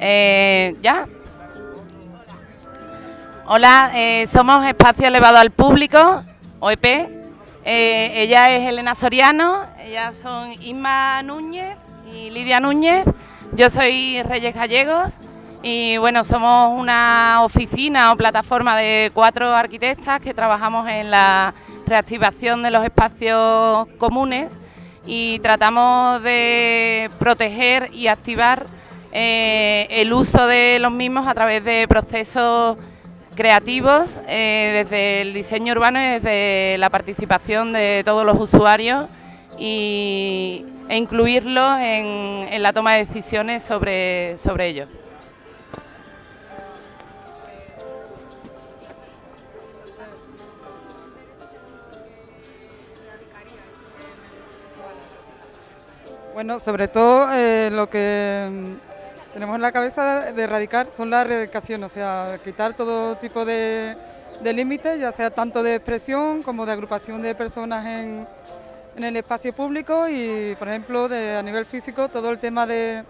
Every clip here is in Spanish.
Eh, ¿Ya? Hola, eh, somos Espacio Elevado al Público, OEP. Eh, ella es Elena Soriano, ellas son Isma Núñez y Lidia Núñez. Yo soy Reyes Gallegos y bueno, somos una oficina o plataforma de cuatro arquitectas que trabajamos en la reactivación de los espacios comunes y tratamos de proteger y activar eh, el uso de los mismos a través de procesos creativos, eh, desde el diseño urbano y desde la participación de todos los usuarios y, e incluirlos en, la toma de decisiones sobre, sobre ello. Bueno, sobre todo eh, lo que tenemos en la cabeza de erradicar son las erradicaciones, o sea, quitar todo tipo de, límites, ya sea tanto de expresión como de agrupación de personas en, el espacio público y, por ejemplo, a nivel físico, todo el tema de,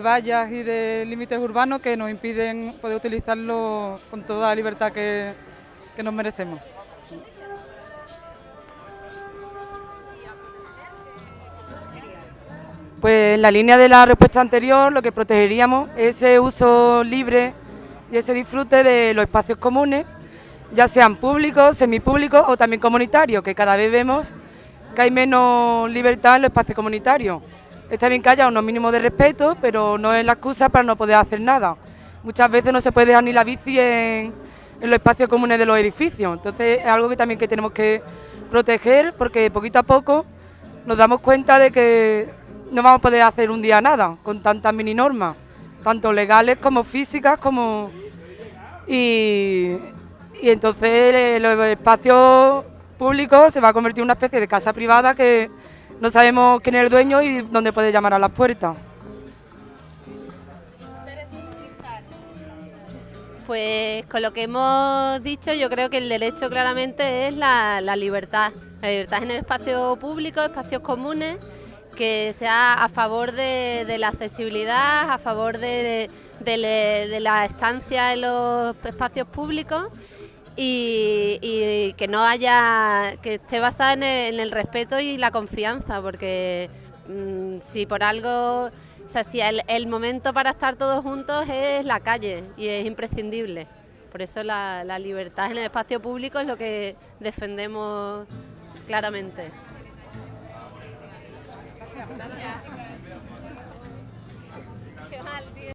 vallas y de límites urbanos que nos impiden poder utilizarlo con toda la libertad que nos merecemos. Pues en la línea de la respuesta anterior lo que protegeríamos es ese uso libre y ese disfrute de los espacios comunes, ya sean públicos, semipúblicos o también comunitarios, que cada vez vemos que hay menos libertad en los espacios comunitarios. Está bien que haya unos mínimos de respeto, pero no es la excusa para no poder hacer nada. Muchas veces no se puede dejar ni la bici en, en los espacios comunes de los edificios, entonces es algo que también que tenemos que proteger porque poquito a poco nos damos cuenta de que no vamos a poder hacer un día nada con tantas mini normas, tanto legales como físicas, como y, y entonces los espacios públicos se va a convertir en una especie de casa privada que no sabemos quién es el dueño y dónde puede llamar a las puertas. Pues con lo que hemos dicho, yo creo que el derecho claramente es la, la libertad. La libertad en el espacio público, espacios comunes que sea a favor de, la accesibilidad, a favor de, de, de, la estancia en los espacios públicos y, que no haya, que esté basada en el, respeto y la confianza, porque mmm, si por algo, o sea, si el, momento para estar todos juntos es la calle y es imprescindible. Por eso la libertad en el espacio público es lo que defendemos claramente. kiểu halvdel.